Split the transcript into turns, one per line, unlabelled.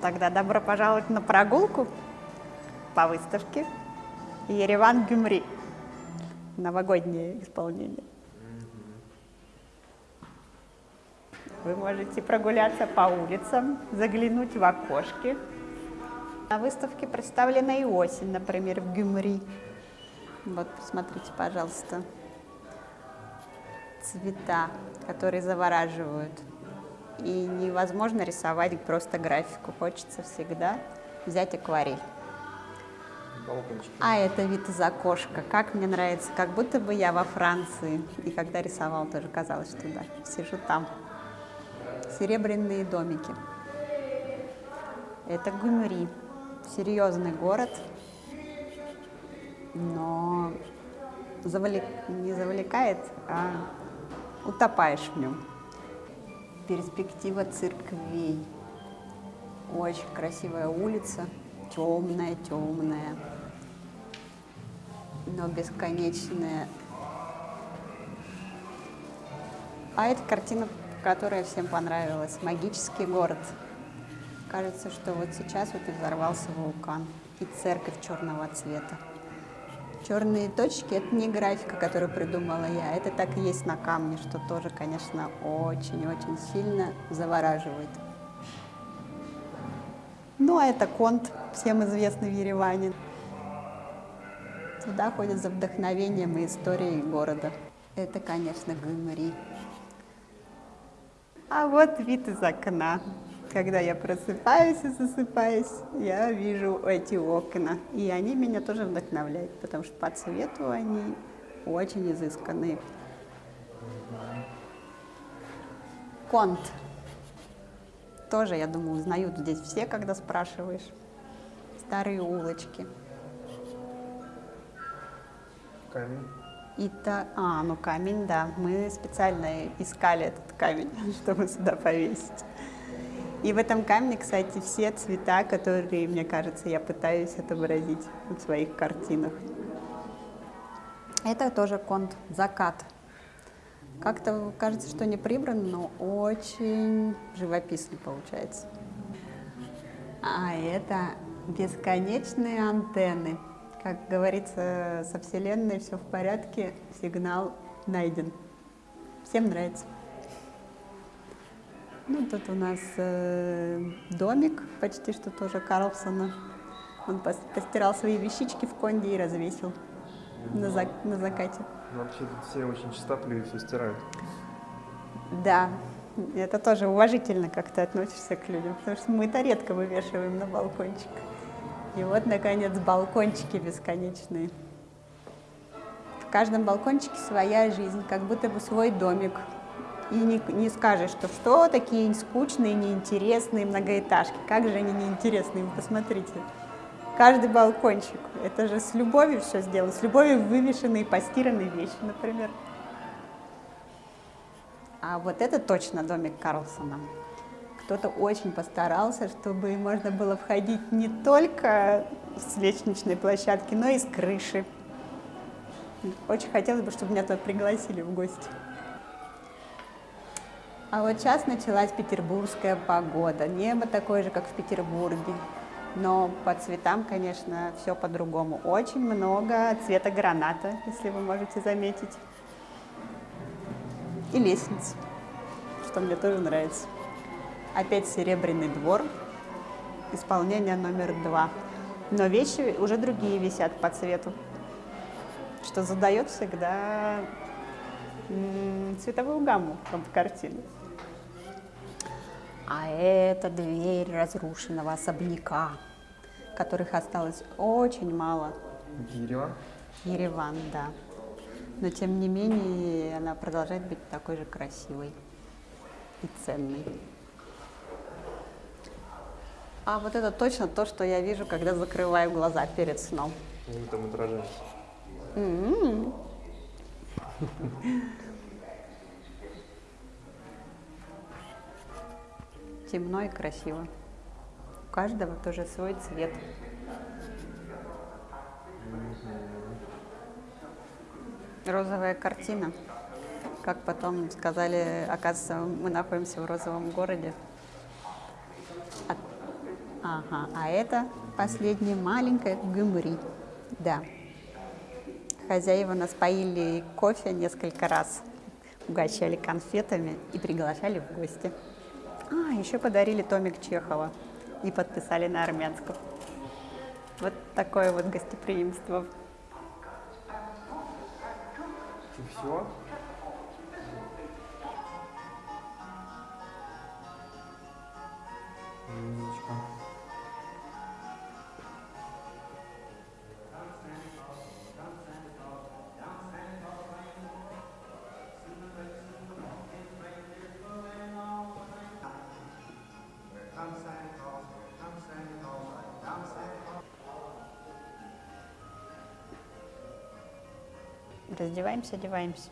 Тогда добро пожаловать на прогулку по выставке Ереван Гюмри. Новогоднее исполнение. Вы можете прогуляться по улицам, заглянуть в окошки. На выставке представлена и осень, например, в Гюмри. Вот, посмотрите, пожалуйста, цвета, которые завораживают. И невозможно рисовать просто графику, хочется всегда взять акварель.
Балкончики.
А это вид из окошка. Как мне нравится, как будто бы я во Франции. И когда рисовал, тоже казалось, что да, сижу там. Серебряные домики. Это Гумри. Серьезный город, но завлек... не завлекает, а утопаешь в нем. Перспектива церквей. Очень красивая улица, темная, темная, но бесконечная. А это картина, которая всем понравилась. Магический город. Кажется, что вот сейчас вот и взорвался вулкан. И церковь черного цвета. Черные точки – это не графика, которую придумала я, это так и есть на камне, что тоже, конечно, очень-очень сильно завораживает. Ну, а это конт, всем известный в Ереване. Туда ходят за вдохновением и историей города. Это, конечно, Гюмри. А вот вид из окна. Когда я просыпаюсь и засыпаюсь, я вижу эти окна. И они меня тоже вдохновляют, потому что по цвету они очень изысканные. Конт. Тоже, я думаю, узнают здесь все, когда спрашиваешь. Старые улочки.
Камень.
Это, а, ну камень, да. Мы специально искали этот камень, чтобы сюда повесить. И в этом камне, кстати, все цвета, которые, мне кажется, я пытаюсь отобразить в своих картинах. Это тоже конт «Закат». Как-то кажется, что не прибран, но очень живописно получается. А это бесконечные антенны. Как говорится, со Вселенной все в порядке, сигнал найден. Всем нравится. Ну, тут у нас э, домик, почти что тоже Карлсона. Он пос- постирал свои вещички в конде и развесил на, зак- на закате.
Ну, Вообще тут все очень чистоплюют, все стирают.
Да, это тоже уважительно как-то относишься к людям, потому что мы-то редко вывешиваем на балкончик. И вот, наконец, балкончики бесконечные. В каждом балкончике своя жизнь, как будто бы свой домик. И не, не скажешь, что что такие скучные, неинтересные многоэтажки. Как же они неинтересные, посмотрите. Каждый балкончик. Это же с любовью все сделано, с любовью вывешенные, постиранные вещи, например. А вот это точно домик Карлсона. Кто-то очень постарался, чтобы можно было входить не только с лестничной площадки, но и с крыши. Очень хотелось бы, чтобы меня туда пригласили в гости. А вот сейчас началась петербургская погода. Небо такое же, как в Петербурге. Но по цветам, конечно, все по-другому. Очень много цвета граната, если вы можете заметить. И лестниц, что мне тоже нравится. Опять серебряный двор, исполнение номер два. Но вещи уже другие висят по цвету, что задает всегда цветовую гамму в картину. А это дверь разрушенного особняка, которых осталось очень мало.
Ереван.
Ереван, да. Но тем не менее она продолжает быть такой же красивой и ценной. А вот это точно то, что я вижу, когда закрываю глаза перед сном.
Мы там отражаемся.
М. Темно и красиво. У каждого тоже свой цвет. Розовая картина. Как потом сказали, оказывается, мы находимся в розовом городе. А Ага, а это последняя маленькая гюмри. Да. Хозяева нас поили кофе несколько раз, угощали конфетами и приглашали в гости. А, еще подарили томик Чехова и подписали на армянском. Вот такое вот гостеприимство.
И все? Умничка.
Раздеваемся, одеваемся.